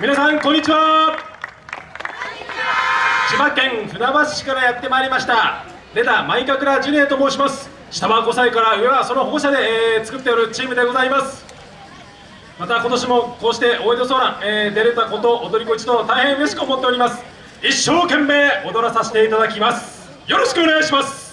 皆さんこんにちは。千葉県船橋市からやってまいりました。レダマイカクラジュニアと申します。下は5歳から上はその保護者で、えー、作っておるチームでございます。また今年もこうして大江戸ソーラン、えー、出れたこと踊り子一同大変嬉しく思っております。一生懸命踊らさせていただきます。よろしくお願いします。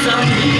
刻み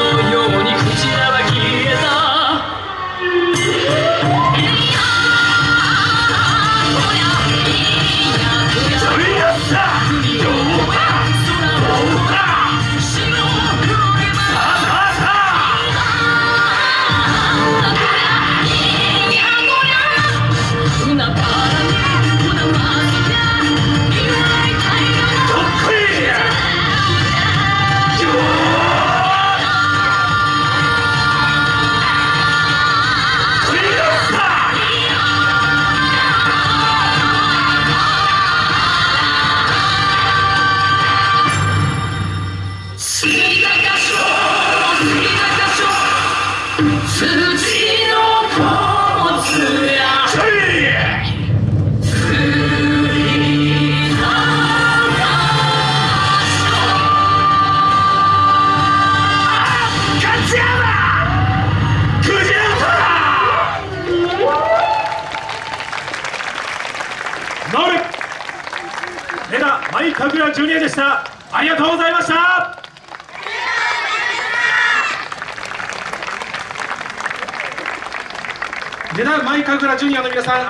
はい神楽ジュニアでした。ありがとうございました。レダマイカグラジュニアの皆さん。